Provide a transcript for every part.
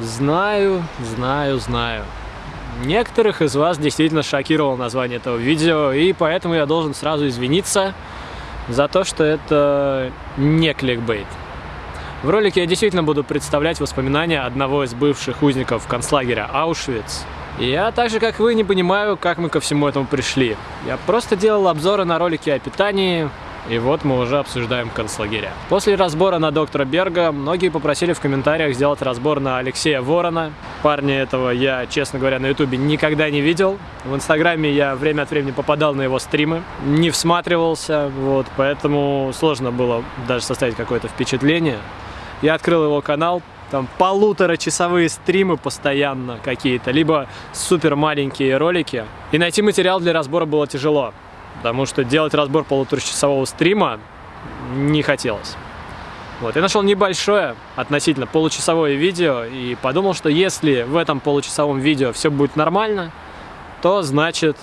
Знаю, знаю, знаю. Некоторых из вас действительно шокировало название этого видео, и поэтому я должен сразу извиниться за то, что это не кликбейт. В ролике я действительно буду представлять воспоминания одного из бывших узников концлагеря Аушвиц. Я так же, как вы, не понимаю, как мы ко всему этому пришли. Я просто делал обзоры на ролики о питании, и вот мы уже обсуждаем концлагеря. После разбора на доктора Берга многие попросили в комментариях сделать разбор на Алексея Ворона. Парня этого я, честно говоря, на ютубе никогда не видел. В инстаграме я время от времени попадал на его стримы, не всматривался, вот, поэтому сложно было даже составить какое-то впечатление. Я открыл его канал, там полуторачасовые стримы постоянно какие-то, либо супер маленькие ролики. И найти материал для разбора было тяжело потому что делать разбор полуторачасового стрима не хотелось. Вот, я нашел небольшое, относительно получасовое видео, и подумал, что если в этом получасовом видео все будет нормально, то значит,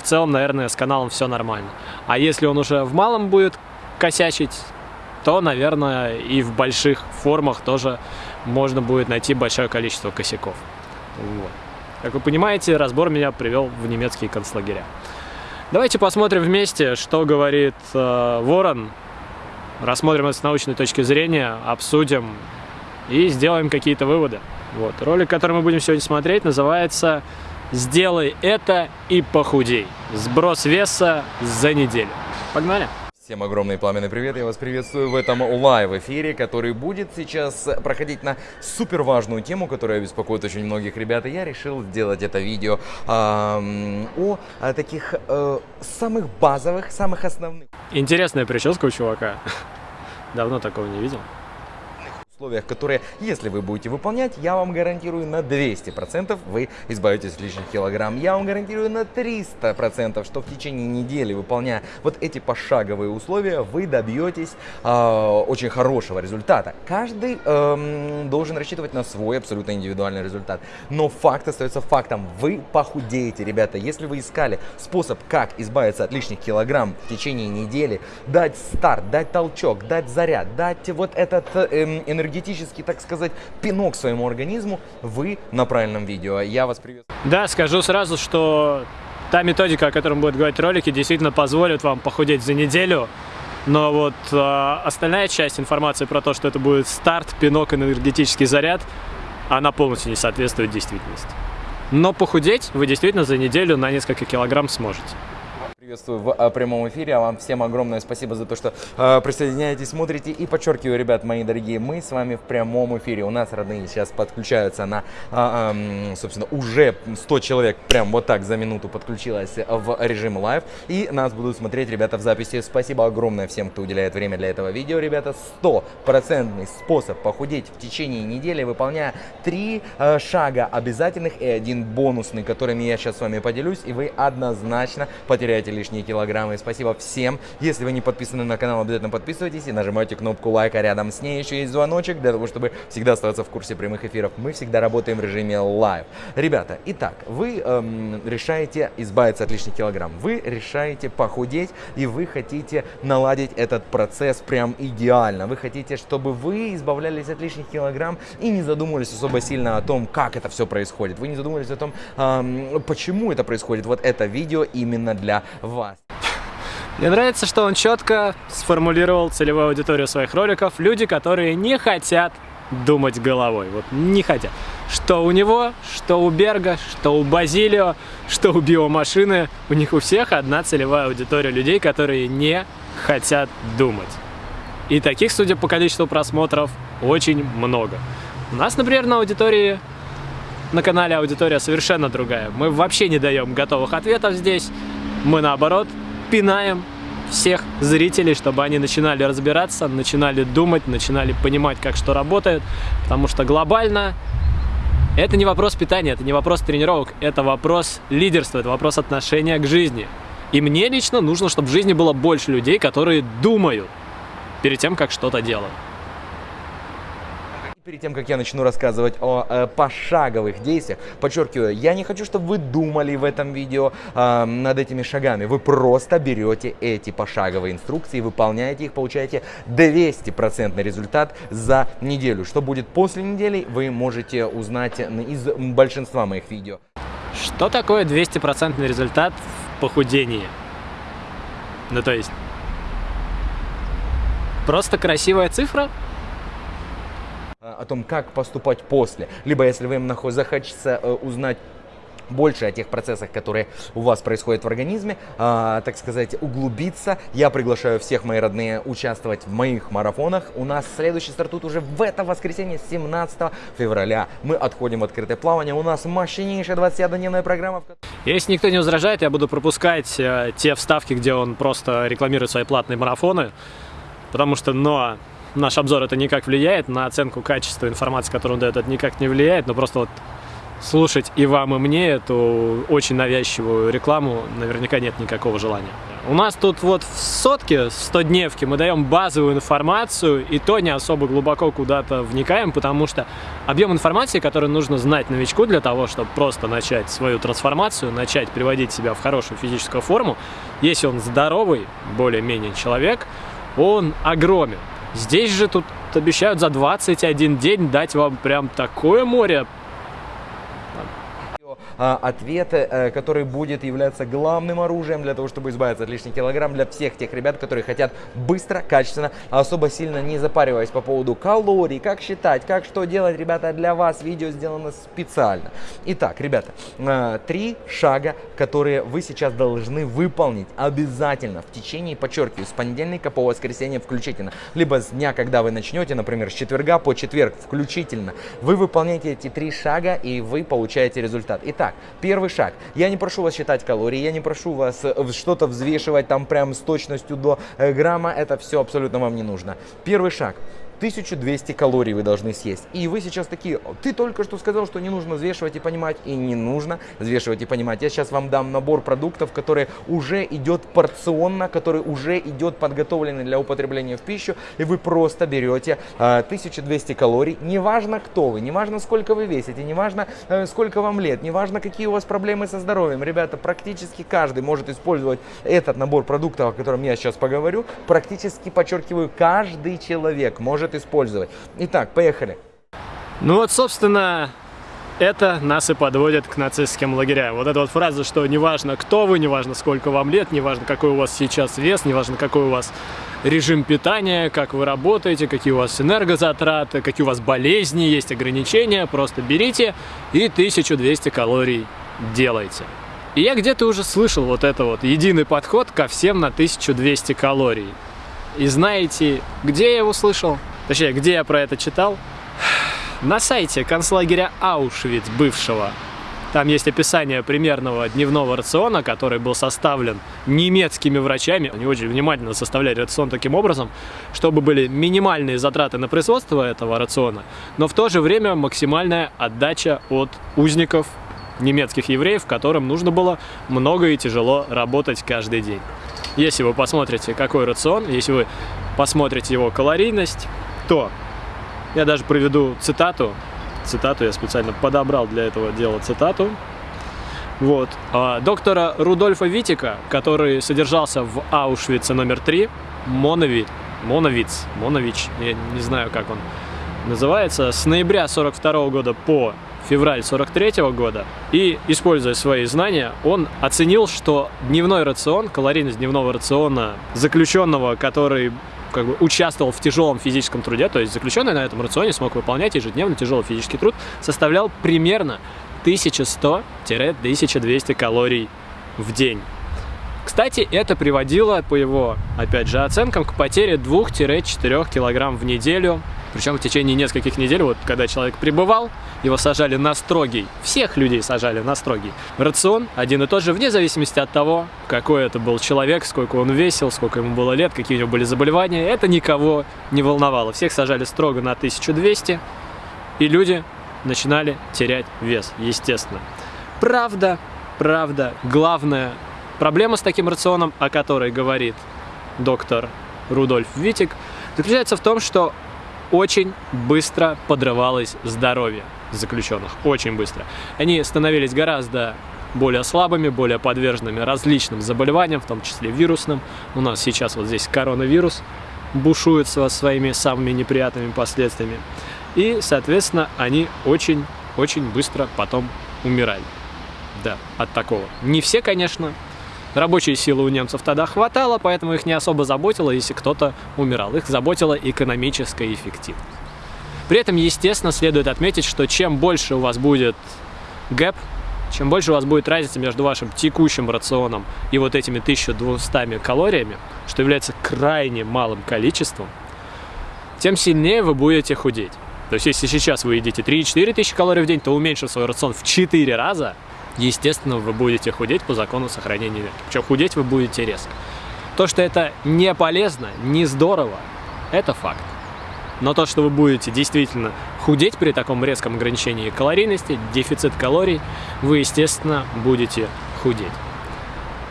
в целом, наверное, с каналом все нормально. А если он уже в малом будет косячить, то, наверное, и в больших формах тоже можно будет найти большое количество косяков. Вот. Как вы понимаете, разбор меня привел в немецкие концлагеря. Давайте посмотрим вместе, что говорит э, Ворон. Рассмотрим это с научной точки зрения, обсудим и сделаем какие-то выводы. Вот. Ролик, который мы будем сегодня смотреть, называется «Сделай это и похудей. Сброс веса за неделю». Погнали! Всем огромный пламенный привет, я вас приветствую в этом лайв-эфире, который будет сейчас проходить на супер важную тему, которая беспокоит очень многих ребят, и я решил сделать это видео э, о, о таких э, самых базовых, самых основных. Интересная прическа у чувака, давно такого не видел условиях, которые, если вы будете выполнять, я вам гарантирую на 200% вы избавитесь от лишних килограмм. Я вам гарантирую на 300%, что в течение недели, выполняя вот эти пошаговые условия, вы добьетесь э, очень хорошего результата. Каждый э, должен рассчитывать на свой абсолютно индивидуальный результат. Но факт остается фактом. Вы похудеете, ребята. Если вы искали способ, как избавиться от лишних килограмм в течение недели, дать старт, дать толчок, дать заряд, дать вот этот э, энергетический, так сказать, пинок своему организму, вы на правильном видео. Я вас приветствую. Да, скажу сразу, что та методика, о которой будет говорить ролики, действительно позволит вам похудеть за неделю. Но вот э, остальная часть информации про то, что это будет старт, пинок, энергетический заряд, она полностью не соответствует действительности. Но похудеть вы действительно за неделю на несколько килограмм сможете. Приветствую в а, прямом эфире, а вам всем огромное спасибо за то, что э, присоединяетесь, смотрите. И подчеркиваю, ребят, мои дорогие, мы с вами в прямом эфире. У нас родные сейчас подключаются на, э, э, собственно, уже 100 человек прям вот так за минуту подключилось в режим live. И нас будут смотреть ребята в записи. Спасибо огромное всем, кто уделяет время для этого видео, ребята. Стопроцентный способ похудеть в течение недели, выполняя три э, шага обязательных и один бонусный, которыми я сейчас с вами поделюсь. И вы однозначно потеряете лишние килограммы. Спасибо всем. Если вы не подписаны на канал, обязательно подписывайтесь и нажимайте кнопку лайка. Рядом с ней еще есть звоночек для того, чтобы всегда оставаться в курсе прямых эфиров. Мы всегда работаем в режиме live. Ребята, итак, вы эм, решаете избавиться от лишних килограмм. Вы решаете похудеть и вы хотите наладить этот процесс прям идеально. Вы хотите, чтобы вы избавлялись от лишних килограмм и не задумывались особо сильно о том, как это все происходит. Вы не задумывались о том, эм, почему это происходит. Вот это видео именно для вас. Мне нравится, что он четко сформулировал целевую аудиторию своих роликов. Люди, которые не хотят думать головой. Вот не хотят. Что у него, что у Берга, что у Базилио, что у биомашины. У них у всех одна целевая аудитория людей, которые не хотят думать. И таких, судя по количеству просмотров, очень много. У нас, например, на аудитории, на канале аудитория совершенно другая. Мы вообще не даем готовых ответов здесь. Мы наоборот пинаем всех зрителей, чтобы они начинали разбираться, начинали думать, начинали понимать, как что работает, потому что глобально это не вопрос питания, это не вопрос тренировок, это вопрос лидерства, это вопрос отношения к жизни. И мне лично нужно, чтобы в жизни было больше людей, которые думают перед тем, как что-то делать Перед тем, как я начну рассказывать о э, пошаговых действиях, подчеркиваю, я не хочу, чтобы вы думали в этом видео э, над этими шагами. Вы просто берете эти пошаговые инструкции, выполняете их, получаете 200% результат за неделю. Что будет после недели, вы можете узнать из большинства моих видео. Что такое 200% результат в похудении? Ну то есть, просто красивая цифра? О том, как поступать после. Либо, если вы им захочется э, узнать больше о тех процессах, которые у вас происходят в организме, э, так сказать, углубиться. Я приглашаю всех, мои родные, участвовать в моих марафонах. У нас следующий стартует уже в это воскресенье, 17 февраля. Мы отходим в открытое плавание. У нас мощнейшая 21-дневная программа. Если никто не возражает, я буду пропускать э, те вставки, где он просто рекламирует свои платные марафоны. Потому что, но наш обзор это никак влияет, на оценку качества информации, которую он дает, это никак не влияет, но просто вот слушать и вам, и мне эту очень навязчивую рекламу наверняка нет никакого желания. У нас тут вот в сотке, в 100-дневке мы даем базовую информацию, и то не особо глубоко куда-то вникаем, потому что объем информации, который нужно знать новичку для того, чтобы просто начать свою трансформацию, начать приводить себя в хорошую физическую форму, если он здоровый, более-менее человек, он огромен. Здесь же тут обещают за 21 день дать вам прям такое море ответ, э, который будет являться главным оружием для того, чтобы избавиться от лишних килограмм для всех тех ребят, которые хотят быстро, качественно, особо сильно не запариваясь по поводу калорий, как считать, как что делать, ребята, для вас видео сделано специально. Итак, ребята, э, три шага, которые вы сейчас должны выполнить обязательно в течение, подчеркиваю, с понедельника по воскресенье включительно, либо с дня, когда вы начнете, например, с четверга по четверг включительно. Вы выполняете эти три шага и вы получаете результат. Итак, Итак, первый шаг. Я не прошу вас считать калории, я не прошу вас э, что-то взвешивать там прям с точностью до э, грамма. Это все абсолютно вам не нужно. Первый шаг. 1200 калорий вы должны съесть. И вы сейчас такие, ты только что сказал, что не нужно взвешивать и понимать. И не нужно взвешивать и понимать. Я сейчас вам дам набор продуктов, который уже идет порционно, который уже идет подготовленный для употребления в пищу. И вы просто берете э, а, 1200 калорий. Неважно, кто вы, неважно, сколько вы весите, неважно, э, сколько вам лет, неважно, какие у вас проблемы со здоровьем. Ребята, практически каждый может использовать этот набор продуктов, о котором я сейчас поговорю. Практически, подчеркиваю, каждый человек может может использовать. Итак, поехали. Ну вот, собственно, это нас и подводит к нацистским лагерям. Вот эта вот фраза, что неважно кто вы, неважно сколько вам лет, неважно какой у вас сейчас вес, неважно какой у вас режим питания, как вы работаете, какие у вас энергозатраты, какие у вас болезни, есть ограничения, просто берите и 1200 калорий делайте. И я где-то уже слышал вот это вот единый подход ко всем на 1200 калорий. И знаете, где я его слышал? Точнее, где я про это читал? На сайте концлагеря Аушвиц бывшего. Там есть описание примерного дневного рациона, который был составлен немецкими врачами. Они очень внимательно составляли рацион таким образом, чтобы были минимальные затраты на производство этого рациона, но в то же время максимальная отдача от узников немецких евреев, которым нужно было много и тяжело работать каждый день. Если вы посмотрите, какой рацион, если вы посмотрите его калорийность, то я даже приведу цитату. Цитату я специально подобрал для этого дела цитату. Вот. А, доктора Рудольфа Витика, который содержался в Аушвице номер 3, Моновит, Моновиц, Монович, я не знаю, как он называется, с ноября 42 года по февраль 43 года, и, используя свои знания, он оценил, что дневной рацион, калорийность дневного рациона заключенного, который как бы участвовал в тяжелом физическом труде, то есть заключенный на этом рационе смог выполнять ежедневно тяжелый физический труд, составлял примерно 1100-1200 калорий в день. Кстати, это приводило, по его, опять же, оценкам, к потере 2-4 килограмм в неделю причем в течение нескольких недель, вот когда человек пребывал, его сажали на строгий, всех людей сажали на строгий рацион, один и тот же, вне зависимости от того, какой это был человек, сколько он весил, сколько ему было лет, какие у него были заболевания, это никого не волновало. Всех сажали строго на 1200, и люди начинали терять вес, естественно. Правда, правда, главная проблема с таким рационом, о которой говорит доктор Рудольф Витик, заключается в том, что очень быстро подрывалось здоровье заключенных, очень быстро. Они становились гораздо более слабыми, более подверженными различным заболеваниям, в том числе вирусным. У нас сейчас вот здесь коронавирус бушует со своими самыми неприятными последствиями. И, соответственно, они очень-очень быстро потом умирали. Да, от такого. Не все, конечно. Рабочей силы у немцев тогда хватало, поэтому их не особо заботило, если кто-то умирал. Их заботила экономическая эффективность. При этом, естественно, следует отметить, что чем больше у вас будет гэп, чем больше у вас будет разница между вашим текущим рационом и вот этими 1200 калориями, что является крайне малым количеством, тем сильнее вы будете худеть. То есть, если сейчас вы едите 3-4 тысячи калорий в день, то уменьшив свой рацион в 4 раза, естественно, вы будете худеть по закону сохранения веса. Причем худеть вы будете резко. То, что это не полезно, не здорово, это факт. Но то, что вы будете действительно худеть при таком резком ограничении калорийности, дефицит калорий, вы, естественно, будете худеть.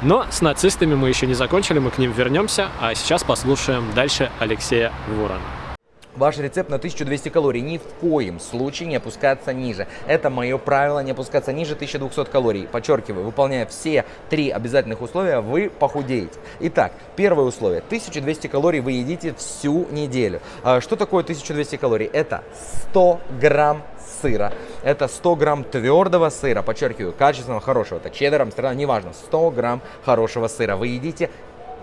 Но с нацистами мы еще не закончили, мы к ним вернемся, а сейчас послушаем дальше Алексея Ворона. Ваш рецепт на 1200 калорий ни в коем случае не опускаться ниже. Это мое правило, не опускаться ниже 1200 калорий. Подчеркиваю, выполняя все три обязательных условия, вы похудеете. Итак, первое условие. 1200 калорий вы едите всю неделю. А что такое 1200 калорий? Это 100 грамм сыра. Это 100 грамм твердого сыра, подчеркиваю, качественного, хорошего. Это чеддером, страна, неважно. 100 грамм хорошего сыра вы едите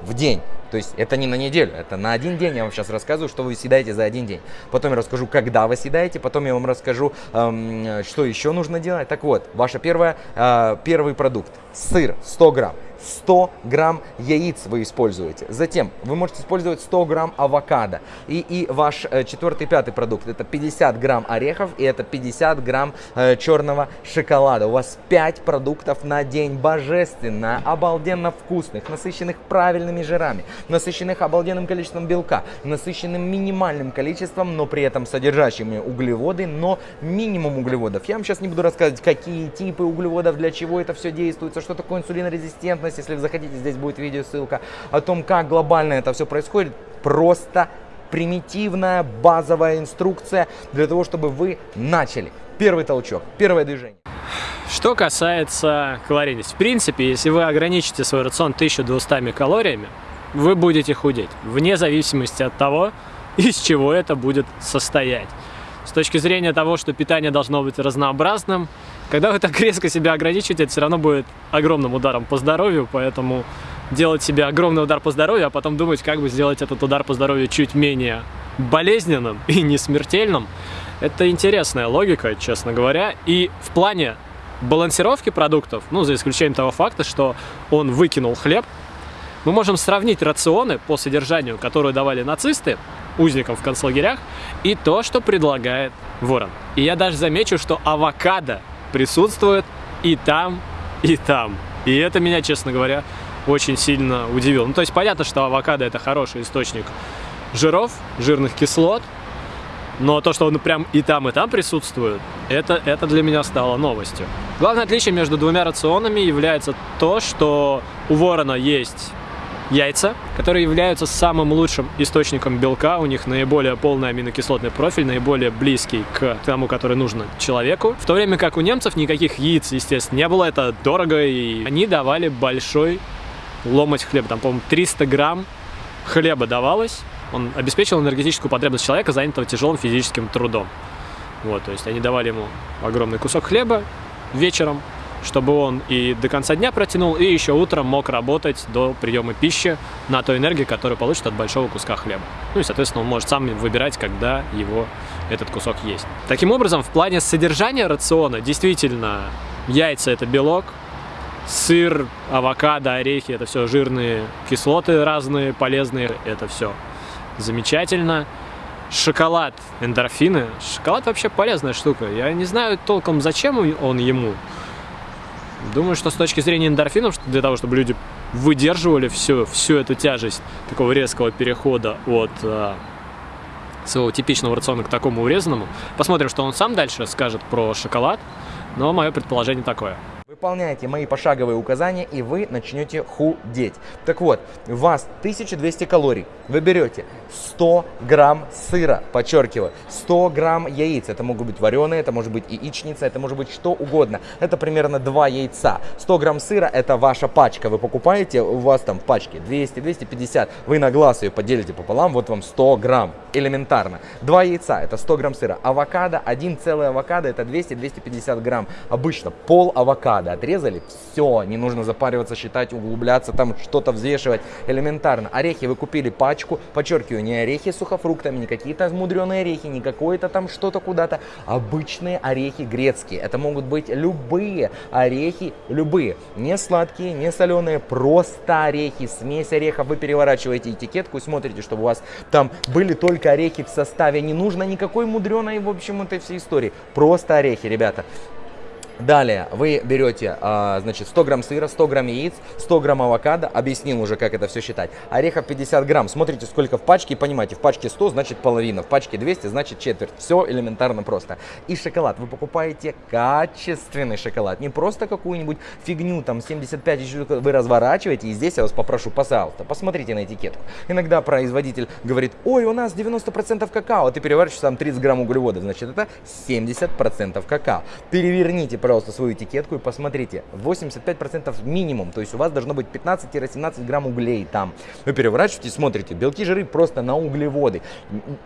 в день. То есть это не на неделю, это на один день. Я вам сейчас рассказываю, что вы съедаете за один день. Потом я расскажу, когда вы съедаете. Потом я вам расскажу, эм, что еще нужно делать. Так вот, ваш первое, э, первый продукт. Сыр 100 грамм. 100 грамм яиц вы используете. Затем вы можете использовать 100 грамм авокадо. И, и ваш э, четвертый, пятый продукт это 50 грамм орехов и это 50 грамм э, черного шоколада. У вас 5 продуктов на день. Божественно, обалденно вкусных, насыщенных правильными жирами, насыщенных обалденным количеством белка, насыщенным минимальным количеством, но при этом содержащими углеводы, но минимум углеводов. Я вам сейчас не буду рассказывать, какие типы углеводов, для чего это все действует, что такое инсулинорезистентность, возможность, если вы захотите, здесь будет видео ссылка о том, как глобально это все происходит. Просто примитивная базовая инструкция для того, чтобы вы начали. Первый толчок, первое движение. Что касается калорийности. В принципе, если вы ограничите свой рацион 1200 калориями, вы будете худеть, вне зависимости от того, из чего это будет состоять. С точки зрения того, что питание должно быть разнообразным, когда вы так резко себя ограничиваете, это все равно будет огромным ударом по здоровью, поэтому делать себе огромный удар по здоровью, а потом думать, как бы сделать этот удар по здоровью чуть менее болезненным и не смертельным, это интересная логика, честно говоря. И в плане балансировки продуктов, ну, за исключением того факта, что он выкинул хлеб, мы можем сравнить рационы по содержанию, которые давали нацисты узникам в концлагерях, и то, что предлагает Ворон. И я даже замечу, что авокадо присутствует и там, и там. И это меня, честно говоря, очень сильно удивило. Ну, то есть понятно, что авокадо это хороший источник жиров, жирных кислот, но то, что он прям и там, и там присутствует, это, это для меня стало новостью. Главное отличие между двумя рационами является то, что у ворона есть яйца, которые являются самым лучшим источником белка. У них наиболее полный аминокислотный профиль, наиболее близкий к тому, который нужно человеку. В то время как у немцев никаких яиц, естественно, не было. Это дорого, и они давали большой ломоть хлеба. Там, по-моему, 300 грамм хлеба давалось. Он обеспечил энергетическую потребность человека, занятого тяжелым физическим трудом. Вот, то есть они давали ему огромный кусок хлеба вечером, чтобы он и до конца дня протянул, и еще утром мог работать до приема пищи на той энергии, которую получит от большого куска хлеба. Ну и, соответственно, он может сам выбирать, когда его этот кусок есть. Таким образом, в плане содержания рациона, действительно, яйца – это белок, сыр, авокадо, орехи – это все жирные кислоты разные, полезные, это все замечательно. Шоколад, эндорфины. Шоколад вообще полезная штука. Я не знаю толком, зачем он ему. Думаю, что с точки зрения эндорфинов, для того, чтобы люди выдерживали всю, всю эту тяжесть такого резкого перехода от э, своего типичного рациона к такому урезанному, посмотрим, что он сам дальше скажет про шоколад, но мое предположение такое. Вы Выполняйте мои пошаговые указания, и вы начнете худеть. Так вот, у вас 1200 калорий. Вы берете 100 грамм сыра, подчеркиваю, 100 грамм яиц. Это могут быть вареные, это может быть яичница, это может быть что угодно. Это примерно 2 яйца. 100 грамм сыра – это ваша пачка. Вы покупаете, у вас там пачки 200-250. Вы на глаз ее поделите пополам, вот вам 100 грамм. Элементарно. 2 яйца – это 100 грамм сыра. Авокадо, один целый авокадо – это 200-250 грамм. Обычно пол авокадо отрезали, все, не нужно запариваться, считать, углубляться, там что-то взвешивать. Элементарно. Орехи вы купили пачку, подчеркиваю, не орехи с сухофруктами, не какие-то мудреные орехи, не какое-то там что-то куда-то. Обычные орехи грецкие. Это могут быть любые орехи, любые. Не сладкие, не соленые, просто орехи, смесь орехов. Вы переворачиваете этикетку и смотрите, чтобы у вас там были только орехи в составе. Не нужно никакой мудреной, в общем, этой всей истории. Просто орехи, ребята. Далее вы берете, а, значит, 100 грамм сыра, 100 грамм яиц, 100 грамм авокадо, объяснил уже, как это все считать. Орехов 50 грамм, смотрите, сколько в пачке, и понимаете, в пачке 100, значит половина, в пачке 200, значит четверть. Все элементарно просто. И шоколад, вы покупаете качественный шоколад, не просто какую-нибудь фигню, там, 75, вы разворачиваете, и здесь я вас попрошу, пожалуйста, посмотрите на этикетку. Иногда производитель говорит, ой, у нас 90% какао, а ты переворачиваешь там 30 грамм углеводов, значит, это 70% какао. Переверните, пожалуйста, свою этикетку и посмотрите. 85% минимум, то есть у вас должно быть 15-17 грамм углей там. Вы переворачиваете, смотрите, белки, жиры просто на углеводы.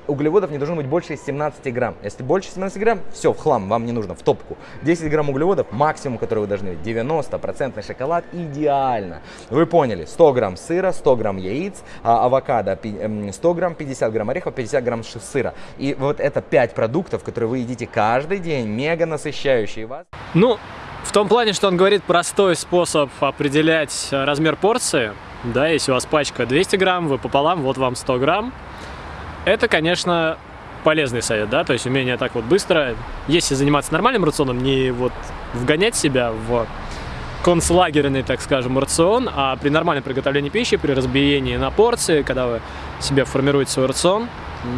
Углеводов не должно быть больше 17 грамм. Если больше 17 грамм, все, в хлам, вам не нужно, в топку. 10 грамм углеводов, максимум, который вы должны видеть. 90% шоколад, идеально. Вы поняли, 100 грамм сыра, 100 грамм яиц, а, авокадо 100 эм, грамм, 50 грамм орехов, 50 грамм сыра. И вот это 5 продуктов, которые вы едите каждый день, мега насыщающие вас. Ну, в том плане, что он говорит простой способ определять размер порции. Да, если у вас пачка 200 грамм, вы пополам, вот вам 100 грамм. Это, конечно, полезный совет, да, то есть умение так вот быстро, если заниматься нормальным рационом, не вот вгонять себя в концлагерный, так скажем, рацион, а при нормальном приготовлении пищи, при разбиении на порции, когда вы себе формируете свой рацион,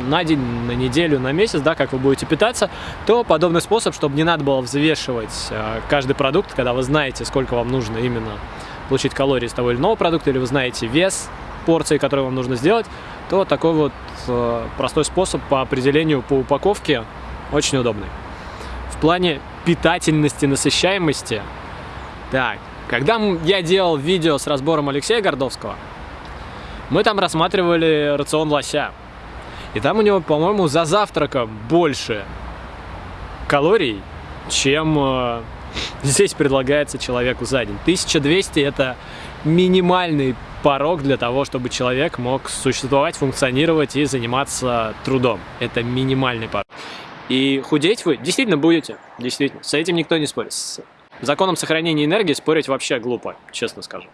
на день, на неделю, на месяц, да, как вы будете питаться, то подобный способ, чтобы не надо было взвешивать э, каждый продукт, когда вы знаете, сколько вам нужно именно получить калории из того или иного продукта, или вы знаете вес порции, которую вам нужно сделать, то такой вот э, простой способ по определению по упаковке очень удобный. В плане питательности, насыщаемости, так, когда я делал видео с разбором Алексея Гордовского, мы там рассматривали рацион лося. И там у него, по-моему, за завтраком больше калорий, чем э, здесь предлагается человеку за день. 1200 это минимальный порог для того, чтобы человек мог существовать, функционировать и заниматься трудом. Это минимальный порог. И худеть вы действительно будете, действительно. С этим никто не спорит. С законом сохранения энергии спорить вообще глупо, честно скажу.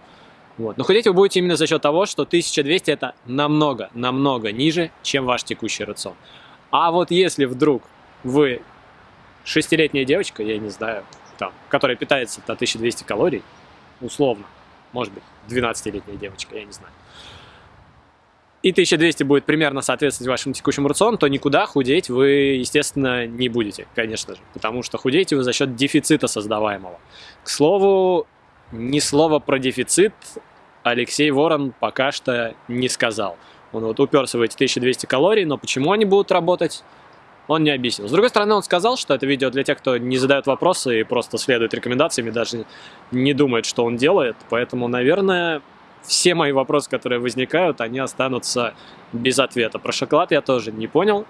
Вот. Но худеть вы будете именно за счет того, что 1200 это намного, намного ниже, чем ваш текущий рацион. А вот если вдруг вы шестилетняя девочка, я не знаю, там, которая питается на 1200 калорий, условно, может быть, 12-летняя девочка, я не знаю, и 1200 будет примерно соответствовать вашему текущему рациону, то никуда худеть вы, естественно, не будете, конечно же. Потому что худеете вы за счет дефицита создаваемого. К слову, ни слова про дефицит Алексей Ворон пока что не сказал. Он вот уперся в эти 1200 калорий, но почему они будут работать, он не объяснил. С другой стороны, он сказал, что это видео для тех, кто не задает вопросы и просто следует рекомендациями, даже не думает, что он делает. Поэтому, наверное, все мои вопросы, которые возникают, они останутся без ответа. Про шоколад я тоже не понял.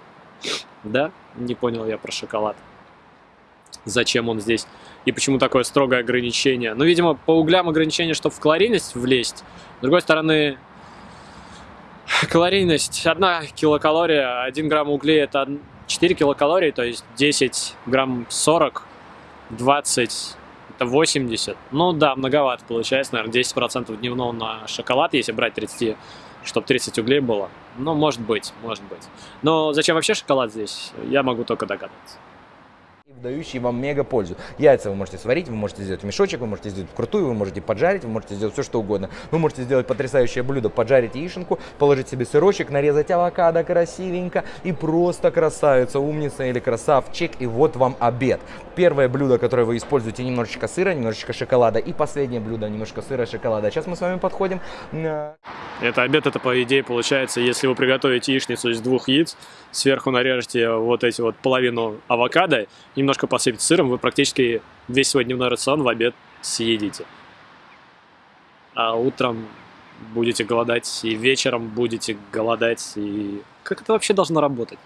Да, не понял я про шоколад зачем он здесь и почему такое строгое ограничение. Ну, видимо, по углям ограничение, чтобы в калорийность влезть. С другой стороны, калорийность, одна килокалория, 1 грамм углей это 4 килокалории, то есть 10 грамм 40, 20 это 80. Ну да, многовато получается, наверное, 10% дневного на шоколад, если брать 30, чтобы 30 углей было. Ну, может быть, может быть. Но зачем вообще шоколад здесь, я могу только догадаться. Дающие вам мега пользу. Яйца вы можете сварить, вы можете сделать мешочек, вы можете сделать крутую, вы можете поджарить, вы можете сделать все что угодно. Вы можете сделать потрясающее блюдо, поджарить яишенку, положить себе сырочек, нарезать авокадо красивенько и просто красавица, умница или красавчик. И вот вам обед. Первое блюдо, которое вы используете, немножечко сыра, немножечко шоколада. И последнее блюдо, немножко сыра, шоколада. Сейчас мы с вами подходим. Это обед, это по идее получается, если вы приготовите яичницу из двух яиц, сверху нарежете вот эти вот половину авокадо, немножко посыпите сыром, вы практически весь свой дневной рацион в обед съедите. А утром будете голодать, и вечером будете голодать, и как это вообще должно работать?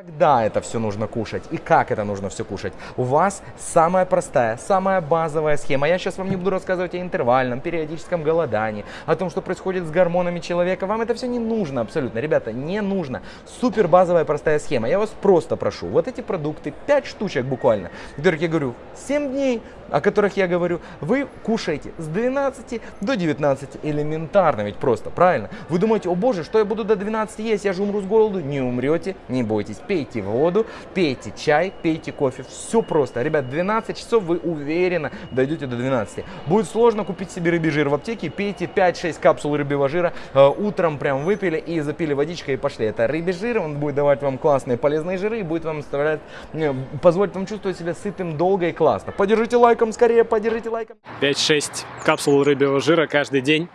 Когда это все нужно кушать и как это нужно все кушать? У вас самая простая, самая базовая схема. Я сейчас вам не буду рассказывать о интервальном, периодическом голодании, о том, что происходит с гормонами человека. Вам это все не нужно абсолютно. Ребята, не нужно. Супер базовая простая схема. Я вас просто прошу. Вот эти продукты, 5 штучек буквально, которых я говорю, 7 дней, о которых я говорю, вы кушаете с 12 до 19 элементарно, ведь просто, правильно? Вы думаете, о боже, что я буду до 12 есть, я же умру с голоду. Не умрете, не бойтесь. Пейте воду, пейте чай, пейте кофе. Все просто. Ребят, 12 часов вы уверенно дойдете до 12. Будет сложно купить себе рыбий жир в аптеке, пейте 5-6 капсул рыбьего жира, э, утром прям выпили и запили водичкой и пошли. Это рыбий жир, он будет давать вам классные полезные жиры и будет вам оставлять, э, позволить вам чувствовать себя сытым долго и классно. Поддержите лайк лайком скорее, поддержите лайком. 5-6 капсул рыбьего жира каждый день,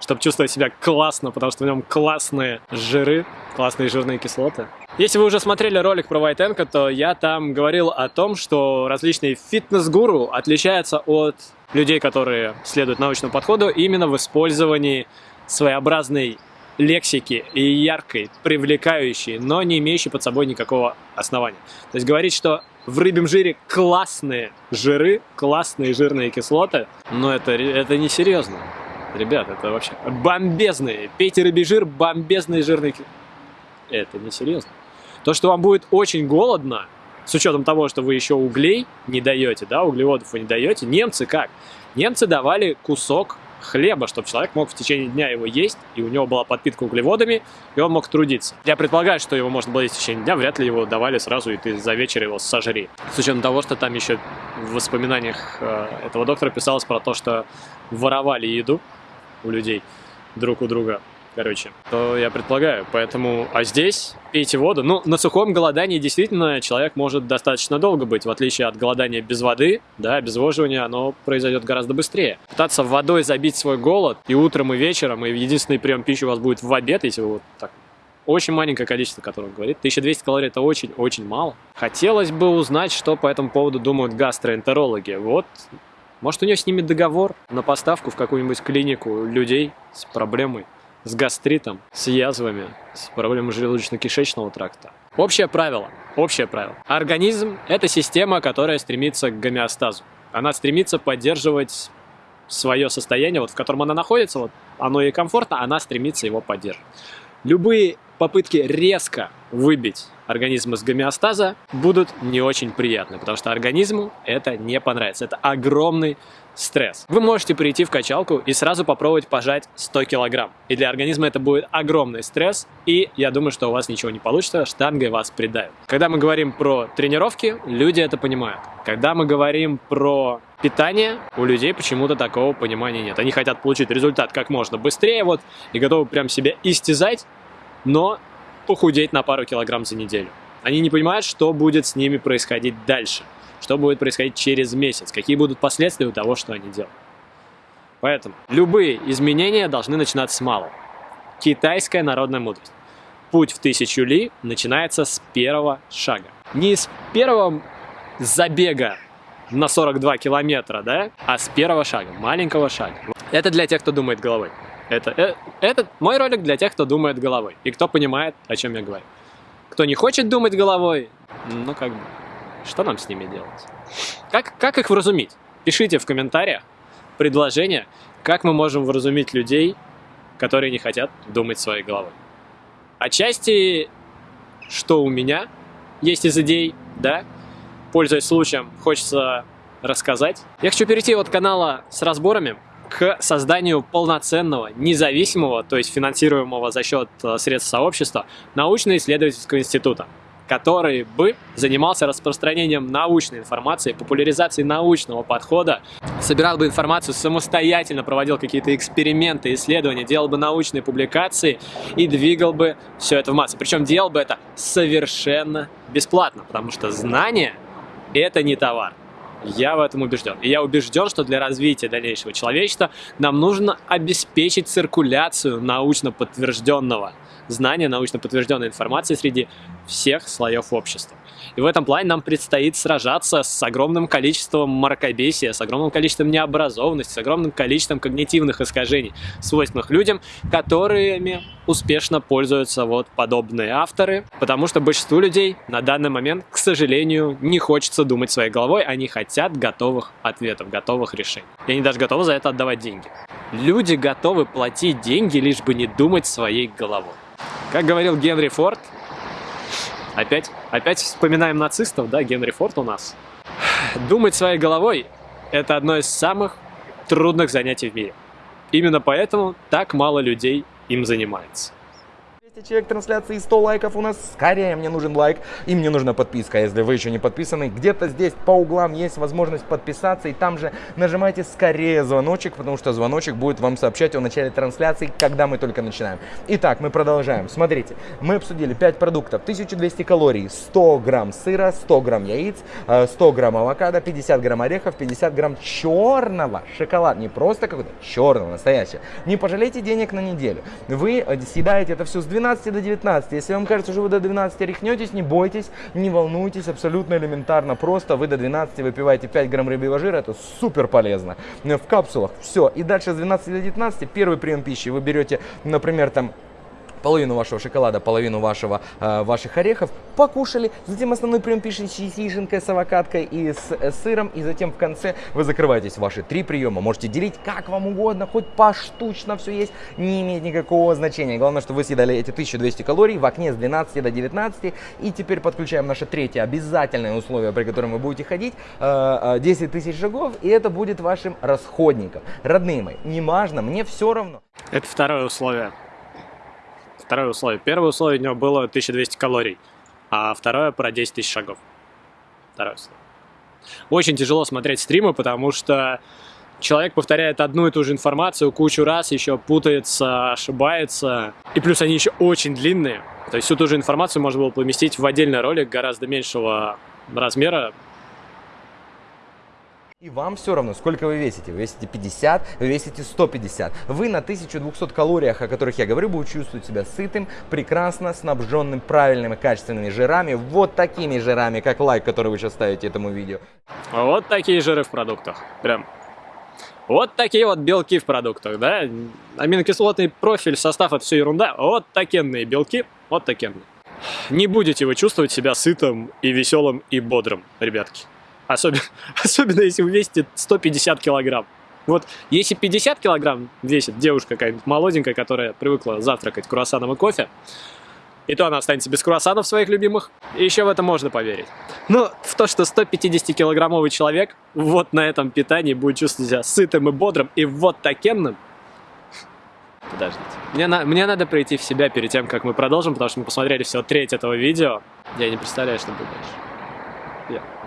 чтобы чувствовать себя классно, потому что в нем классные жиры, классные жирные кислоты. Если вы уже смотрели ролик про White то я там говорил о том, что различные фитнес-гуру отличаются от людей, которые следуют научному подходу именно в использовании своеобразной лексики и яркой, привлекающей, но не имеющей под собой никакого основания. То есть говорить, что в рыбьем жире классные жиры, классные жирные кислоты, но это, это не серьезно. Ребят, это вообще бомбезные. Пейте рыбий жир, бомбезные жирные. Это не серьезно. То, что вам будет очень голодно, с учетом того, что вы еще углей не даете, да, углеводов вы не даете, немцы как? Немцы давали кусок хлеба, чтобы человек мог в течение дня его есть, и у него была подпитка углеводами, и он мог трудиться. Я предполагаю, что его можно было есть в течение дня, вряд ли его давали сразу, и ты за вечер его сожри. С учетом того, что там еще в воспоминаниях э, этого доктора писалось про то, что воровали еду у людей друг у друга короче, то я предполагаю. Поэтому, а здесь пейте воду. Ну, на сухом голодании действительно человек может достаточно долго быть, в отличие от голодания без воды, да, обезвоживание, оно произойдет гораздо быстрее. Пытаться водой забить свой голод и утром, и вечером, и единственный прием пищи у вас будет в обед, если вы вот так очень маленькое количество, которое он говорит. 1200 калорий это очень-очень мало. Хотелось бы узнать, что по этому поводу думают гастроэнтерологи. Вот, может у него с ними договор на поставку в какую-нибудь клинику людей с проблемой с гастритом, с язвами, с проблемой желудочно-кишечного тракта. Общее правило, общее правило. Организм – это система, которая стремится к гомеостазу. Она стремится поддерживать свое состояние, вот в котором она находится, вот оно ей комфортно, она стремится его поддерживать. Любые попытки резко выбить организм из гомеостаза будут не очень приятны, потому что организму это не понравится. Это огромный стресс. Вы можете прийти в качалку и сразу попробовать пожать 100 килограмм. И для организма это будет огромный стресс, и я думаю, что у вас ничего не получится, штангой вас придавит. Когда мы говорим про тренировки, люди это понимают. Когда мы говорим про питание, у людей почему-то такого понимания нет. Они хотят получить результат как можно быстрее, вот, и готовы прям себя истязать, но похудеть на пару килограмм за неделю. Они не понимают, что будет с ними происходить дальше что будет происходить через месяц, какие будут последствия у того, что они делают. Поэтому любые изменения должны начинаться с малого. Китайская народная мудрость. Путь в тысячу ли начинается с первого шага. Не с первого забега на 42 километра, да, а с первого шага, маленького шага. Это для тех, кто думает головой. Это, это, это мой ролик для тех, кто думает головой и кто понимает, о чем я говорю. Кто не хочет думать головой, ну как бы что нам с ними делать? Как, как их вразумить? Пишите в комментариях предложения, как мы можем вразумить людей, которые не хотят думать своей головой. Отчасти, что у меня есть из идей, да, пользуясь случаем, хочется рассказать. Я хочу перейти от канала с разборами к созданию полноценного, независимого, то есть финансируемого за счет э, средств сообщества, научно-исследовательского института который бы занимался распространением научной информации, популяризацией научного подхода, собирал бы информацию самостоятельно, проводил какие-то эксперименты, исследования, делал бы научные публикации и двигал бы все это в массы. Причем делал бы это совершенно бесплатно, потому что знание – это не товар. Я в этом убежден. И я убежден, что для развития дальнейшего человечества нам нужно обеспечить циркуляцию научно подтвержденного знания, научно подтвержденной информации среди всех слоев общества. И в этом плане нам предстоит сражаться с огромным количеством мракобесия, с огромным количеством необразованности, с огромным количеством когнитивных искажений, свойственных людям, которыми успешно пользуются вот подобные авторы, потому что большинству людей на данный момент, к сожалению, не хочется думать своей головой, они хотят готовых ответов, готовых решений. И они даже готовы за это отдавать деньги. Люди готовы платить деньги, лишь бы не думать своей головой. Как говорил Генри Форд, опять, опять вспоминаем нацистов, да, Генри Форд у нас. Думать своей головой – это одно из самых трудных занятий в мире. Именно поэтому так мало людей им занимается. 200 человек трансляции, 100 лайков у нас. Скорее мне нужен лайк и мне нужна подписка, если вы еще не подписаны. Где-то здесь по углам есть возможность подписаться и там же нажимайте скорее звоночек, потому что звоночек будет вам сообщать о начале трансляции, когда мы только начинаем. Итак, мы продолжаем. Смотрите, мы обсудили 5 продуктов, 1200 калорий, 100 грамм сыра, 100 грамм яиц, 100 э, грамм авокадо, 50 грамм орехов, 50 грамм черного шоколада. Не просто какой-то, черного, настоящего. Не пожалейте денег на неделю. Вы э, съедаете это все с 12 12 до 19. Если вам кажется, что вы до 12 рехнетесь, не бойтесь, не волнуйтесь, абсолютно элементарно просто. Вы до 12 выпиваете 5 грамм рыбьего жира, это супер полезно. В капсулах, все. И дальше с 12 до 19 первый прием пищи вы берете, например, там половину вашего шоколада, половину вашего, э, ваших орехов, покушали, затем основной прием пишите с яишенкой, с авокадкой и с э, сыром, и затем в конце вы закрываетесь ваши три приема. Можете делить как вам угодно, хоть поштучно все есть, не имеет никакого значения. Главное, что вы съедали эти 1200 калорий в окне с 12 до 19. И теперь подключаем наше третье обязательное условие, при котором вы будете ходить, 10 э, э, тысяч шагов, и это будет вашим расходником. Родные мои, не важно, мне все равно. Это второе условие второе условие. Первое условие у него было 1200 калорий, а второе про 10 тысяч шагов. Второе условие. Очень тяжело смотреть стримы, потому что человек повторяет одну и ту же информацию кучу раз, еще путается, ошибается. И плюс они еще очень длинные. То есть всю ту же информацию можно было поместить в отдельный ролик гораздо меньшего размера, и вам все равно, сколько вы весите. Вы весите 50, вы весите 150. Вы на 1200 калориях, о которых я говорю, будете чувствовать себя сытым, прекрасно снабженным правильными качественными жирами. Вот такими жирами, как лайк, который вы сейчас ставите этому видео. Вот такие жиры в продуктах. Прям. Вот такие вот белки в продуктах, да? Аминокислотный профиль, состав, это все ерунда. Вот такенные белки, вот такенные. Не будете вы чувствовать себя сытым и веселым и бодрым, ребятки. Особенно, особенно если вы весите 150 килограмм. Вот если 50 килограмм весит девушка какая-нибудь молоденькая, которая привыкла завтракать круассаном и кофе, и то она останется без круассанов своих любимых, и еще в это можно поверить. Но в то, что 150-килограммовый человек вот на этом питании будет чувствовать себя сытым и бодрым, и вот такенным, Подождите. Мне, на, мне надо прийти в себя перед тем, как мы продолжим, потому что мы посмотрели всего треть этого видео. Я не представляю, что будет дальше. Yeah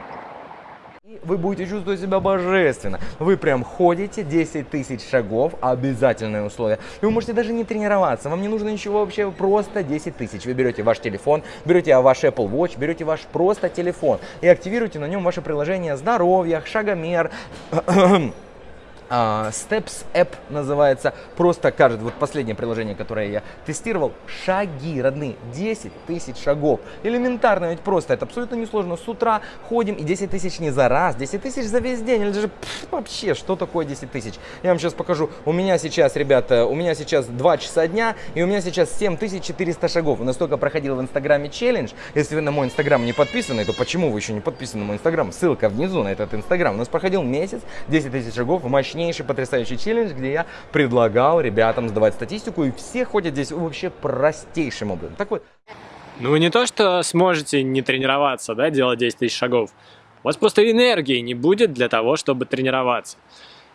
вы будете чувствовать себя божественно. Вы прям ходите 10 тысяч шагов, обязательное условие. И вы можете даже не тренироваться, вам не нужно ничего вообще, просто 10 тысяч. Вы берете ваш телефон, берете ваш Apple Watch, берете ваш просто телефон и активируете на нем ваше приложение здоровья, шагомер, Steps App называется. Просто кажется, вот последнее приложение, которое я тестировал, шаги родные, 10 тысяч шагов. Элементарно, ведь просто, это абсолютно несложно. С утра ходим и 10 тысяч не за раз, 10 тысяч за весь день. Или даже пфф, вообще, что такое 10 тысяч? Я вам сейчас покажу. У меня сейчас, ребята, у меня сейчас 2 часа дня, и у меня сейчас 7400 шагов. У нас только проходил в Инстаграме челлендж. Если вы на мой Инстаграм не подписаны, то почему вы еще не подписаны на мой Инстаграм? Ссылка внизу на этот Инстаграм. У нас проходил месяц, 10 тысяч шагов, мощнее мощнейший, потрясающий челлендж, где я предлагал ребятам сдавать статистику, и все ходят здесь вообще простейшим образом. Так вот. Ну вы не то, что сможете не тренироваться, да, делать 10 тысяч шагов. У вас просто энергии не будет для того, чтобы тренироваться.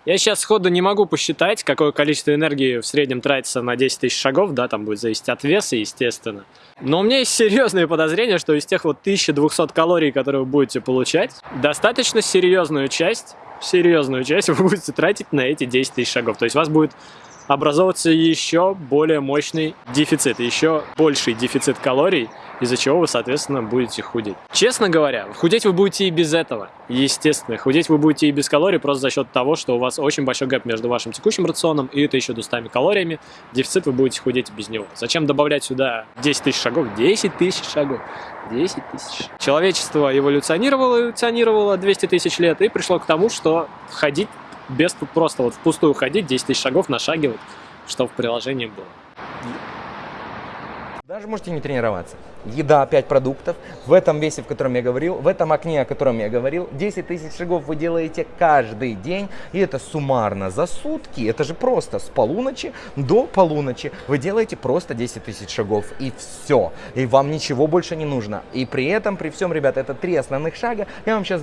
Я сейчас сходу не могу посчитать, какое количество энергии в среднем тратится на 10 тысяч шагов, да, там будет зависеть от веса, естественно. Но у меня есть серьезное подозрение, что из тех вот 1200 калорий, которые вы будете получать, достаточно серьезную часть, серьезную часть вы будете тратить на эти 10 тысяч шагов. То есть вас будет образовываться еще более мощный дефицит, еще больший дефицит калорий, из-за чего вы, соответственно, будете худеть. Честно говоря, худеть вы будете и без этого, естественно. Худеть вы будете и без калорий, просто за счет того, что у вас очень большой гэп между вашим текущим рационом и это еще 200 калориями. Дефицит вы будете худеть без него. Зачем добавлять сюда 10 тысяч шагов? 10 тысяч шагов. 10 тысяч. Человечество эволюционировало, эволюционировало 200 тысяч лет и пришло к тому, что ходить без просто вот впустую ходить, 10 тысяч шагов нашагивать, что в приложении было. Даже можете не тренироваться. Еда, 5 продуктов, в этом весе, в котором я говорил, в этом окне, о котором я говорил, 10 тысяч шагов вы делаете каждый день, и это суммарно за сутки, это же просто с полуночи до полуночи. Вы делаете просто 10 тысяч шагов, и все, и вам ничего больше не нужно. И при этом, при всем, ребята, это три основных шага, я вам сейчас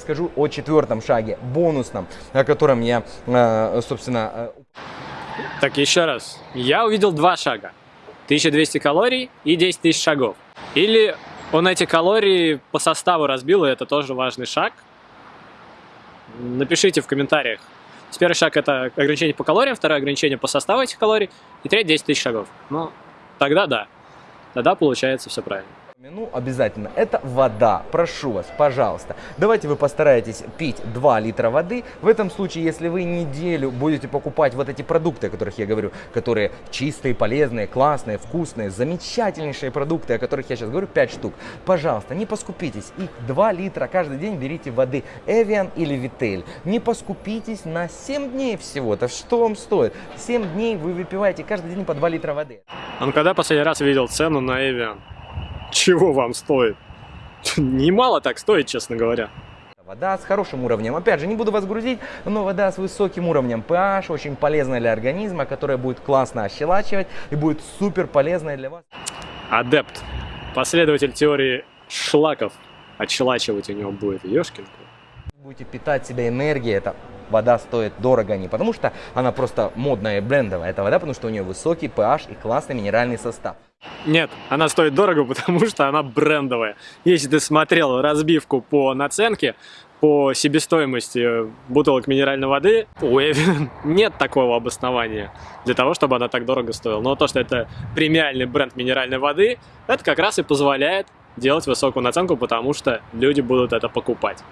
скажу о четвертом шаге, бонусном, о котором я, э, собственно... Э, так, еще раз, я увидел два шага. 1200 калорий и 10 тысяч шагов. Или он эти калории по составу разбил, и это тоже важный шаг. Напишите в комментариях. Первый шаг это ограничение по калориям, второе ограничение по составу этих калорий, и третий 10 тысяч шагов. Ну, тогда да. Тогда получается все правильно. Ну, обязательно. Это вода. Прошу вас, пожалуйста. Давайте вы постараетесь пить 2 литра воды. В этом случае, если вы неделю будете покупать вот эти продукты, о которых я говорю, которые чистые, полезные, классные, вкусные, замечательнейшие продукты, о которых я сейчас говорю, 5 штук. Пожалуйста, не поскупитесь. Их 2 литра каждый день берите воды Evian или Vitel. Не поскупитесь на 7 дней всего-то. Что вам стоит? 7 дней вы выпиваете каждый день по 2 литра воды. Он когда последний раз видел цену на Evian? Чего вам стоит? Немало так стоит, честно говоря. Вода с хорошим уровнем. Опять же, не буду вас грузить, но вода с высоким уровнем pH, очень полезная для организма, которая будет классно ощелачивать и будет супер полезная для вас. Адепт. Последователь теории шлаков. Отщелачивать у него будет. Ешкин. Будете питать себя энергией, это вода стоит дорого не потому, что она просто модная и брендовая, это вода, потому что у нее высокий pH и классный минеральный состав. Нет, она стоит дорого, потому что она брендовая. Если ты смотрел разбивку по наценке, по себестоимости бутылок минеральной воды, у Эвен нет такого обоснования для того, чтобы она так дорого стоила. Но то, что это премиальный бренд минеральной воды, это как раз и позволяет делать высокую наценку, потому что люди будут это покупать.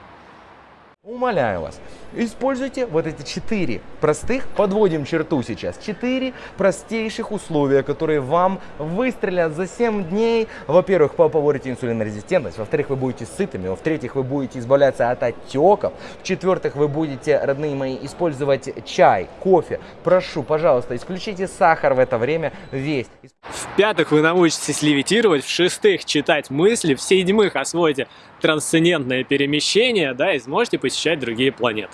Умоляю вас, используйте вот эти четыре простых, подводим черту сейчас, четыре простейших условия, которые вам выстрелят за 7 дней. Во-первых, поборете инсулинорезистентность, во-вторых, вы будете сытыми, во-вторых, вы будете избавляться от отеков, в-четвертых, вы будете, родные мои, использовать чай, кофе. Прошу, пожалуйста, исключите сахар в это время весь. В-пятых, вы научитесь левитировать, в-шестых, читать мысли, в-седьмых, освоите трансцендентное перемещение, да, и сможете посещать другие планеты.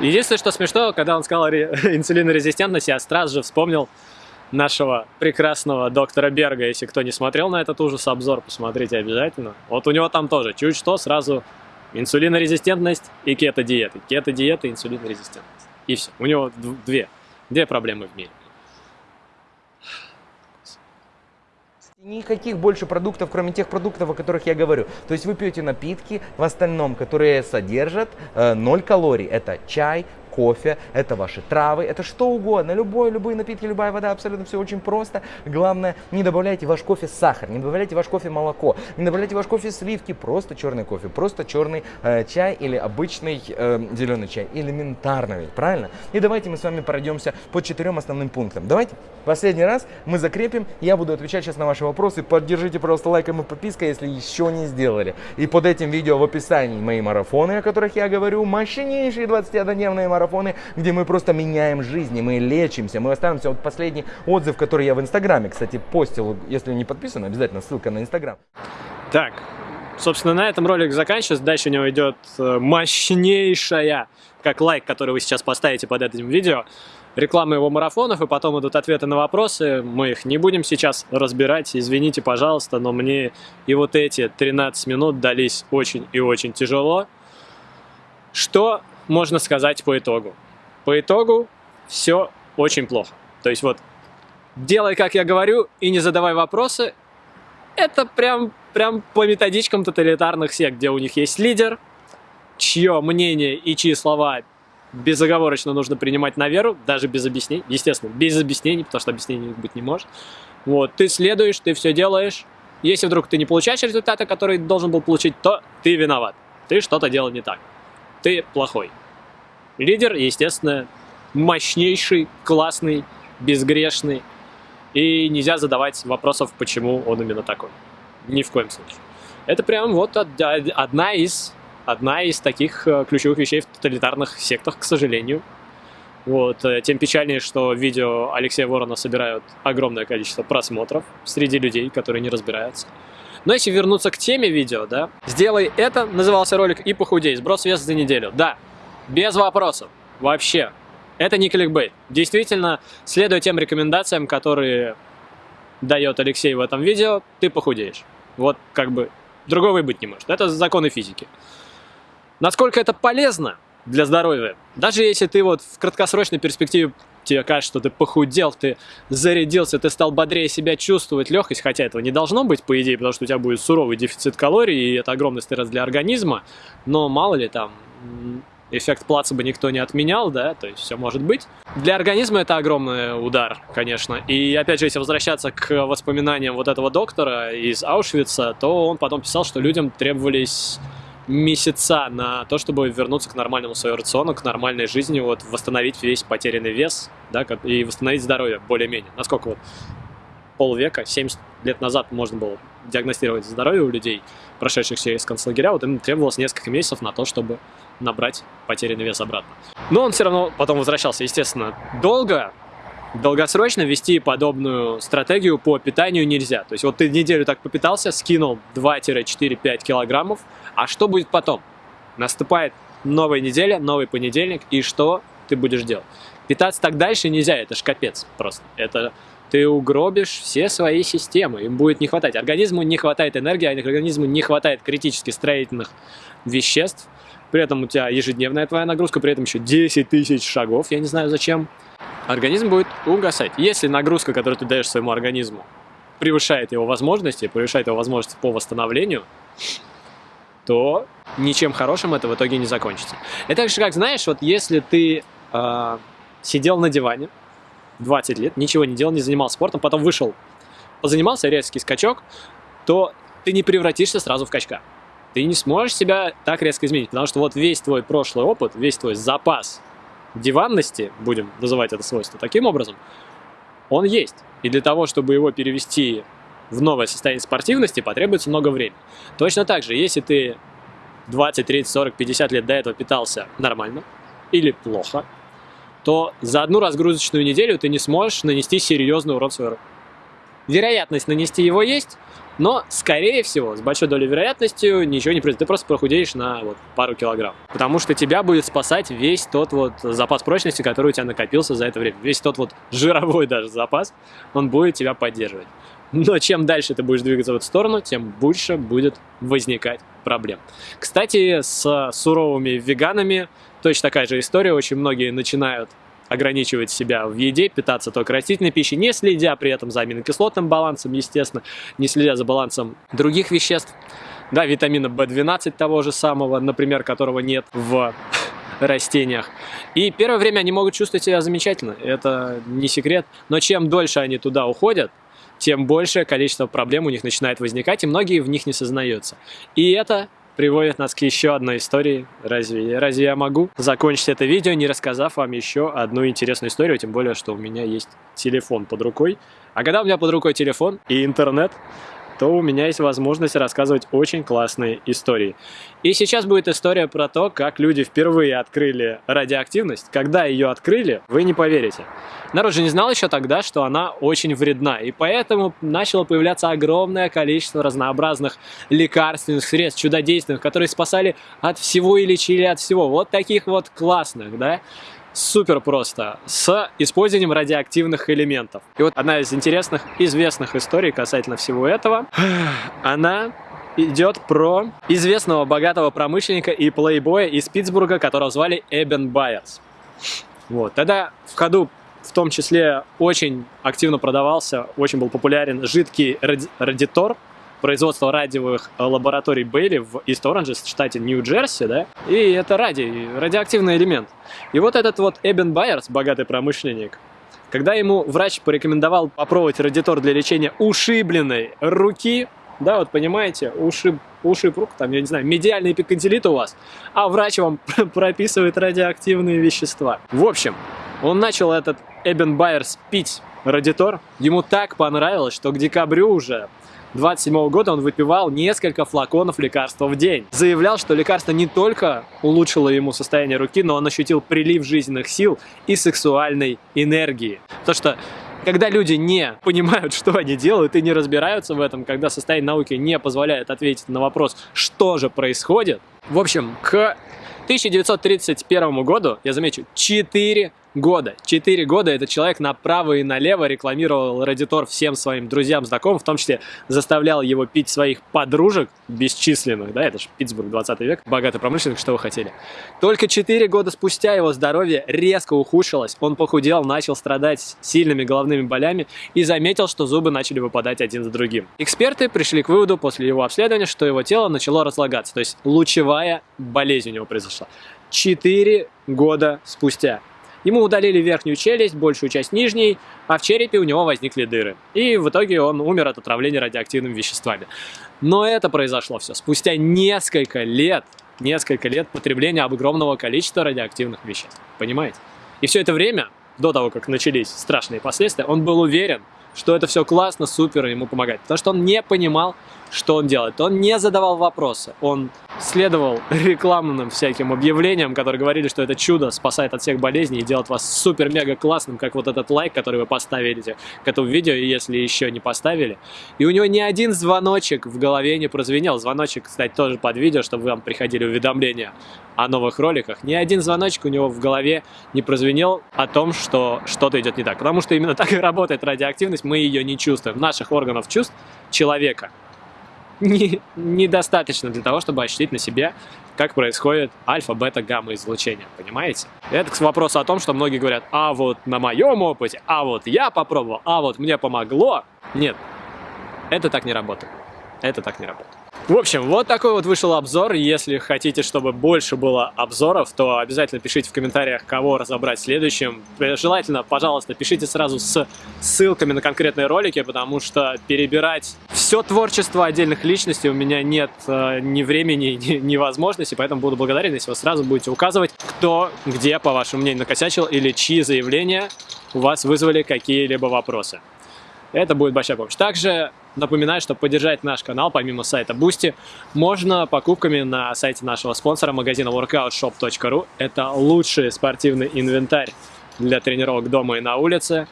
Единственное, что смешно, когда он сказал инсулинорезистентность, я сразу же вспомнил нашего прекрасного доктора Берга. Если кто не смотрел на этот ужас обзор, посмотрите обязательно. Вот у него там тоже чуть что сразу инсулинорезистентность и кето-диета. Кето-диета и инсулинорезистентность. И все. У него две, две проблемы в мире. Никаких больше продуктов, кроме тех продуктов, о которых я говорю. То есть вы пьете напитки в остальном, которые содержат э, 0 калорий. Это чай, кофе, это ваши травы, это что угодно, любой, любые напитки, любая вода, абсолютно все очень просто. Главное, не добавляйте в ваш кофе сахар, не добавляйте в ваш кофе молоко, не добавляйте в ваш кофе сливки, просто черный кофе, просто черный э, чай или обычный э, зеленый чай, элементарно правильно? И давайте мы с вами пройдемся по четырем основным пунктам. Давайте последний раз мы закрепим, я буду отвечать сейчас на ваши вопросы, поддержите, пожалуйста, лайком и подпиской, если еще не сделали. И под этим видео в описании мои марафоны, о которых я говорю, мощнейшие 21-дневные марафоны, марафоны, где мы просто меняем жизни, мы лечимся, мы останемся. Вот последний отзыв, который я в Инстаграме, кстати, постил, если не подписан, обязательно ссылка на Инстаграм. Так, собственно, на этом ролик заканчивается. Дальше у него идет э, мощнейшая, как лайк, который вы сейчас поставите под этим видео, реклама его марафонов, и потом идут ответы на вопросы. Мы их не будем сейчас разбирать, извините, пожалуйста, но мне и вот эти 13 минут дались очень и очень тяжело. Что можно сказать по итогу? По итогу все очень плохо. То есть вот делай, как я говорю, и не задавай вопросы. Это прям, прям по методичкам тоталитарных сект, где у них есть лидер, чье мнение и чьи слова безоговорочно нужно принимать на веру, даже без объяснений, естественно, без объяснений, потому что объяснений быть не может. Вот, ты следуешь, ты все делаешь. Если вдруг ты не получаешь результата, который должен был получить, то ты виноват. Ты что-то делал не так. Ты плохой. Лидер, естественно, мощнейший, классный, безгрешный. И нельзя задавать вопросов, почему он именно такой. Ни в коем случае. Это прям вот одна из, одна из таких э, ключевых вещей в тоталитарных сектах, к сожалению. Вот. Э, тем печальнее, что видео Алексея Ворона собирают огромное количество просмотров среди людей, которые не разбираются. Но если вернуться к теме видео, да, сделай это, назывался ролик, и похудей, сброс веса за неделю. Да, без вопросов, вообще. Это не кликбейт. Действительно, следуя тем рекомендациям, которые дает Алексей в этом видео, ты похудеешь. Вот как бы другого и быть не может. Это законы физики. Насколько это полезно для здоровья? Даже если ты вот в краткосрочной перспективе тебе кажется, что ты похудел, ты зарядился, ты стал бодрее себя чувствовать, легкость, хотя этого не должно быть, по идее, потому что у тебя будет суровый дефицит калорий, и это огромный стресс для организма, но мало ли там эффект плацебо никто не отменял, да, то есть все может быть. Для организма это огромный удар, конечно. И опять же, если возвращаться к воспоминаниям вот этого доктора из Аушвица, то он потом писал, что людям требовались месяца на то, чтобы вернуться к нормальному своему рациону, к нормальной жизни, вот восстановить весь потерянный вес, да, и восстановить здоровье более-менее. Насколько вот полвека, 70 лет назад можно было диагностировать здоровье у людей, прошедших через концлагеря, вот им требовалось несколько месяцев на то, чтобы набрать потерянный вес обратно. Но он все равно потом возвращался, естественно, долго, долгосрочно вести подобную стратегию по питанию нельзя. То есть вот ты неделю так попитался, скинул 2-4-5 килограммов, а что будет потом? Наступает новая неделя, новый понедельник, и что ты будешь делать? Питаться так дальше нельзя, это ж капец просто. Это ты угробишь все свои системы, им будет не хватать. Организму не хватает энергии, а организму не хватает критически строительных веществ. При этом у тебя ежедневная твоя нагрузка, при этом еще 10 тысяч шагов, я не знаю зачем. Организм будет угасать. Если нагрузка, которую ты даешь своему организму, превышает его возможности, превышает его возможности по восстановлению, то ничем хорошим это в итоге не закончится. Это так же, как, знаешь, вот если ты э, сидел на диване 20 лет, ничего не делал, не занимался спортом, потом вышел, позанимался, резкий скачок, то ты не превратишься сразу в качка. Ты не сможешь себя так резко изменить, потому что вот весь твой прошлый опыт, весь твой запас диванности, будем называть это свойство таким образом, он есть. И для того, чтобы его перевести в новое состояние спортивности потребуется много времени. Точно так же, если ты 20, 30, 40, 50 лет до этого питался нормально или плохо, то за одну разгрузочную неделю ты не сможешь нанести серьезный урон своему Вероятность нанести его есть, но, скорее всего, с большой долей вероятностью ничего не произойдет. Ты просто прохудеешь на вот, пару килограмм. Потому что тебя будет спасать весь тот вот запас прочности, который у тебя накопился за это время. Весь тот вот жировой даже запас, он будет тебя поддерживать. Но чем дальше ты будешь двигаться в эту сторону, тем больше будет возникать проблем. Кстати, с суровыми веганами точно такая же история. Очень многие начинают ограничивать себя в еде, питаться только растительной пищей, не следя при этом за аминокислотным балансом, естественно, не следя за балансом других веществ, да, витамина В12 того же самого, например, которого нет в растениях. И первое время они могут чувствовать себя замечательно, это не секрет, но чем дольше они туда уходят, тем большее количество проблем у них начинает возникать, и многие в них не сознаются. И это приводит нас к еще одной истории. Разве, разве я могу закончить это видео, не рассказав вам еще одну интересную историю, тем более, что у меня есть телефон под рукой. А когда у меня под рукой телефон и интернет, то у меня есть возможность рассказывать очень классные истории. И сейчас будет история про то, как люди впервые открыли радиоактивность. Когда ее открыли, вы не поверите. Народ же не знал еще тогда, что она очень вредна, и поэтому начало появляться огромное количество разнообразных лекарственных средств, чудодейственных, которые спасали от всего и лечили от всего. Вот таких вот классных, да? Супер просто, с использованием радиоактивных элементов. И вот одна из интересных, известных историй касательно всего этого, она идет про известного богатого промышленника и плейбоя из Питтсбурга, которого звали Эбен Байерс. Вот. Тогда в ходу в том числе очень активно продавался, очень был популярен жидкий ради радитор, производства радиовых лабораторий Бейли в Ист Оранже, в штате Нью-Джерси, да, и это радий, радиоактивный элемент. И вот этот вот Эбен Байерс, богатый промышленник, когда ему врач порекомендовал попробовать радитор для лечения ушибленной руки, да, вот понимаете, ушиб, ушиб рук, там, я не знаю, медиальный эпиконтилит у вас, а врач вам прописывает радиоактивные вещества. В общем, он начал этот Эбен Байерс пить радитор, ему так понравилось, что к декабрю уже 27 года он выпивал несколько флаконов лекарства в день. Заявлял, что лекарство не только улучшило ему состояние руки, но он ощутил прилив жизненных сил и сексуальной энергии. То, что когда люди не понимают, что они делают и не разбираются в этом, когда состояние науки не позволяет ответить на вопрос, что же происходит. В общем, к 1931 году, я замечу, 4 года. Четыре года этот человек направо и налево рекламировал Радитор всем своим друзьям, знакомым, в том числе заставлял его пить своих подружек бесчисленных, да, это же Питтсбург 20 век, богатый промышленник, что вы хотели. Только четыре года спустя его здоровье резко ухудшилось, он похудел, начал страдать сильными головными болями и заметил, что зубы начали выпадать один за другим. Эксперты пришли к выводу после его обследования, что его тело начало разлагаться, то есть лучевая болезнь у него произошла. Четыре года спустя. Ему удалили верхнюю челюсть, большую часть нижней, а в черепе у него возникли дыры. И в итоге он умер от отравления радиоактивными веществами. Но это произошло все спустя несколько лет, несколько лет потребления огромного количества радиоактивных веществ. Понимаете? И все это время, до того, как начались страшные последствия, он был уверен, что это все классно, супер, ему помогает. Потому что он не понимал, что он делает. Он не задавал вопросы, он следовал рекламным всяким объявлениям, которые говорили, что это чудо спасает от всех болезней и делает вас супер-мега классным, как вот этот лайк, который вы поставили к этому видео, если еще не поставили. И у него ни один звоночек в голове не прозвенел. Звоночек, кстати, тоже под видео, чтобы вам приходили уведомления о новых роликах. Ни один звоночек у него в голове не прозвенел о том, что что-то идет не так. Потому что именно так и работает радиоактивность, мы ее не чувствуем. Наших органов чувств человека не, недостаточно для того, чтобы ощутить на себе, как происходит альфа, бета, гамма излучение, понимаете? Это к вопросу о том, что многие говорят, а вот на моем опыте, а вот я попробовал, а вот мне помогло. Нет, это так не работает. Это так не работает. В общем, вот такой вот вышел обзор. Если хотите, чтобы больше было обзоров, то обязательно пишите в комментариях, кого разобрать следующим. Желательно, пожалуйста, пишите сразу с ссылками на конкретные ролики, потому что перебирать все творчество отдельных личностей у меня нет э, ни времени, ни, ни возможности, поэтому буду благодарен, если вы сразу будете указывать, кто, где, по вашему мнению, накосячил или чьи заявления у вас вызвали какие-либо вопросы. Это будет большая помощь. Также напоминаю, что поддержать наш канал, помимо сайта Boosty, можно покупками на сайте нашего спонсора, магазина workoutshop.ru. Это лучший спортивный инвентарь для тренировок дома и на улице.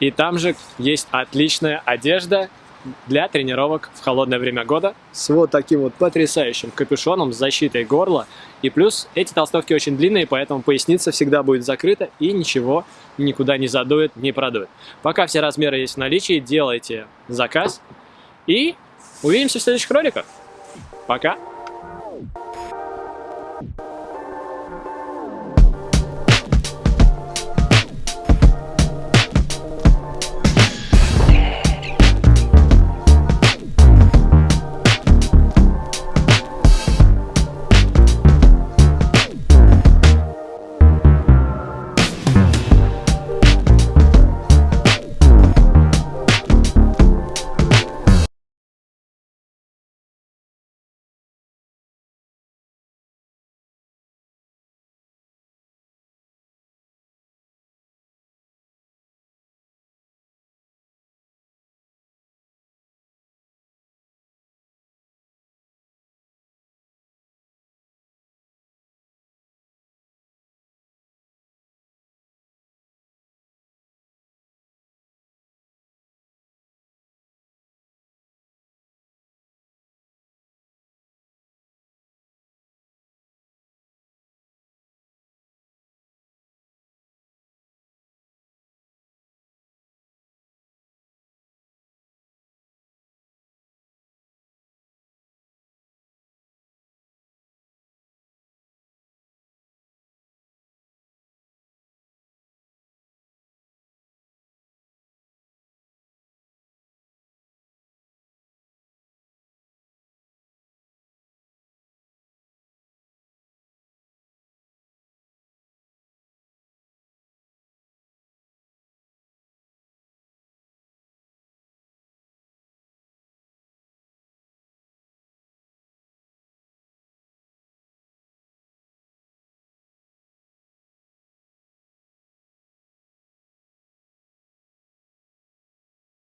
И там же есть отличная одежда для тренировок в холодное время года с вот таким вот потрясающим капюшоном с защитой горла. И плюс эти толстовки очень длинные, поэтому поясница всегда будет закрыта и ничего никуда не задует, не продует. Пока все размеры есть в наличии, делайте заказ и увидимся в следующих роликах. Пока!